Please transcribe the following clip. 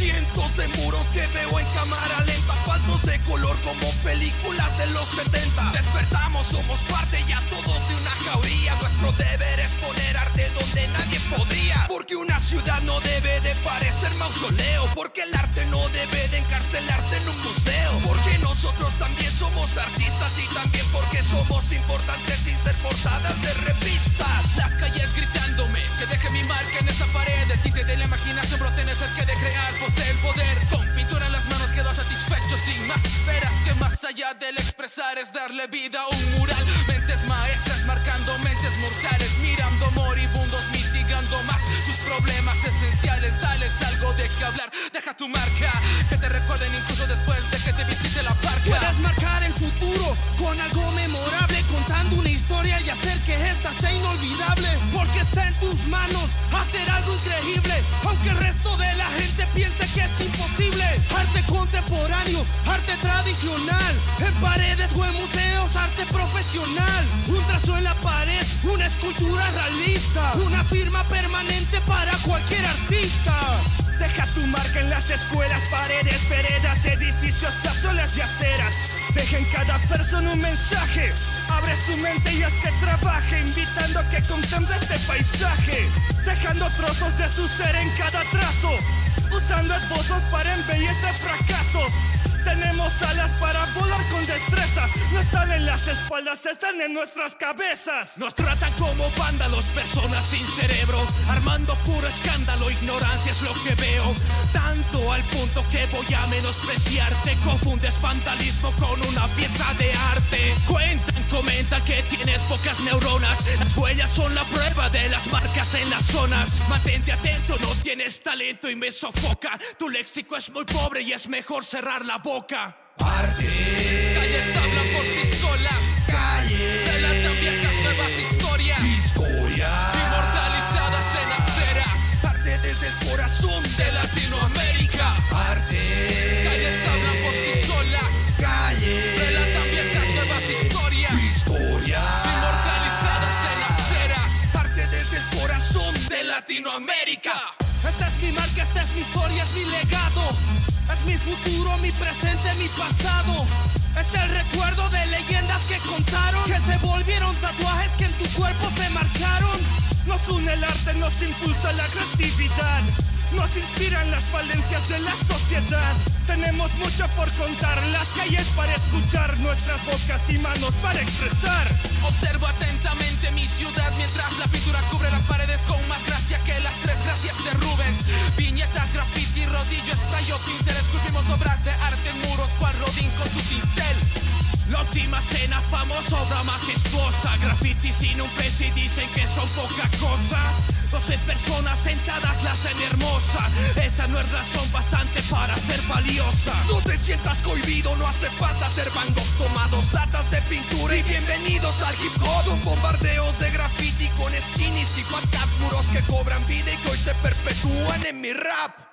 Cientos de muros que veo en cámara lenta. Faltos de color como películas de los 70 Despertamos, somos parte ya todos de una jauría. Nuestro deber es poner arte donde nadie podría. Porque una ciudad no debe de parecer mausoleo. Porque el arte no debe de encarcelarse en un museo. Porque nosotros también somos artistas Y también porque somos importantes sin ser portadas de revistas. Las calles gritándome que deje mi marca en esa pared. El tinte de la imaginación brote en el que de crear sin Verás que más allá del expresar es darle vida a un mural. Mentes maestras marcando mentes mortales Mirando moribundos mitigando más sus problemas esenciales. Dales algo de qué hablar, deja tu marca Que te recuerden incluso después de que te visite la parca. Puedes marcar el futuro con algo memorable Contando una historia y hacer que esta sea inolvidable Porque está en tus manos hacer algo increíble Aunque el resto de la gente piense que es imposible Arte contemporáneo, arte tradicional En paredes o en museos, arte profesional Un trazo en la pared, una escultura realista Una firma permanente para cualquier artista Deja tu marca en las escuelas, paredes, veredas, edificios, plazolas y aceras. Deja en cada persona un mensaje. Abre su mente y haz que trabaje, invitando a que contemple este paisaje. Dejando trozos de su ser en cada trazo. Usando esbozos para embellecer fracasos. Tenemos alas para volar con destreza. No están en las espaldas, están en nuestras cabezas. Nos tratan como vándalos, personas sin cerebro, armando puro escándalo, ignorancia es lo voy a menospreciarte, confundes vandalismo con una pieza de arte. Cuentan, comentan que tienes pocas neuronas, las huellas son la prueba de las marcas en las zonas. Mantente atento, no tienes talento y me sofoca. Tu léxico es muy pobre y es mejor cerrar la boca. Arte, Calles hablan por sí solas. calle, Relatan viejas nuevas historias. historia Latinoamérica. Esta es mi marca, esta es mi historia, es mi legado. Es mi futuro, mi presente, mi pasado. Es el recuerdo de leyendas que contaron, que se volvieron tatuajes que en tu cuerpo se marcaron. Nos une el arte, nos impulsa la creatividad. Nos inspiran las falencias de la sociedad. Tenemos mucho por contar, las calles para escuchar, nuestras bocas y manos para expresar. Obras de arte en muros, cual Rodín con su cincel. La última cena, famosa obra majestuosa. Graffiti sin un peso y dicen que son poca cosa. 12 personas sentadas la hacen hermosa. Esa no es razón bastante para ser valiosa. No te sientas cohibido, no hace falta ser Van Gogh. Datas de pintura y bienvenidos al hip hop. Son bombardeos de graffiti con skinnies y muros que cobran vida y que hoy se perpetúan en mi rap.